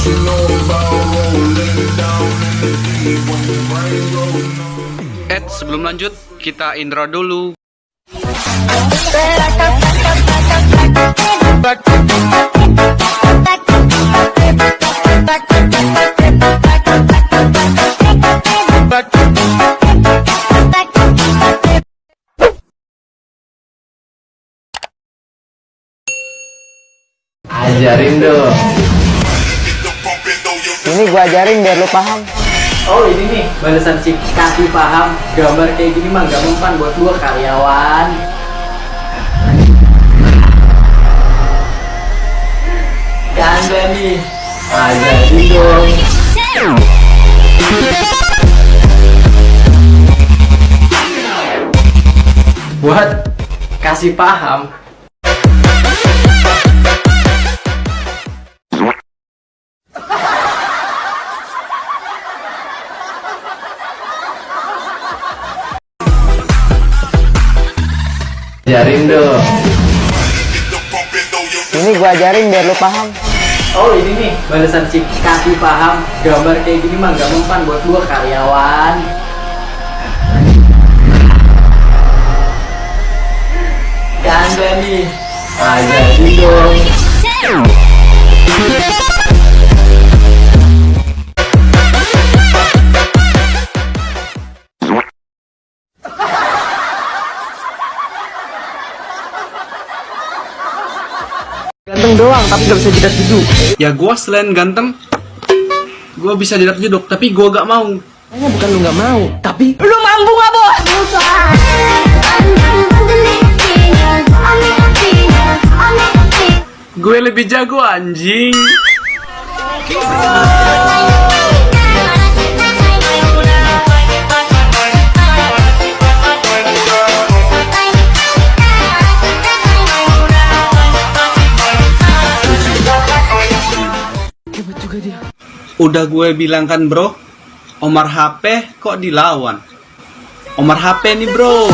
Ed, sebelum lanjut, kita intro dulu. Ajarin dong. Ini gua ajarin biar lu paham. Oh ini nih balasan si kasih paham gambar kayak gini mah gak mempan buat gua karyawan. Ganda nih. Ajarin dong. Buat kasih paham Ajarin dong. Ini gua ajarin biar lu paham. Oh ini nih balasan si kasih paham gambar kayak gini mah gak mempan buat gua karyawan. Ganda nih. Ajarin dong. Ganteng doang tapi gak bisa jidat duduk. Ya gua selain ganteng, gua bisa jidat jeduk, tapi gua gak mau. Kayaknya bukan lu gak mau, tapi Lu mampu gak bos? Gue lebih jago anjing. Udah gue bilang kan bro, Omar HP kok dilawan? Omar HP nih bro.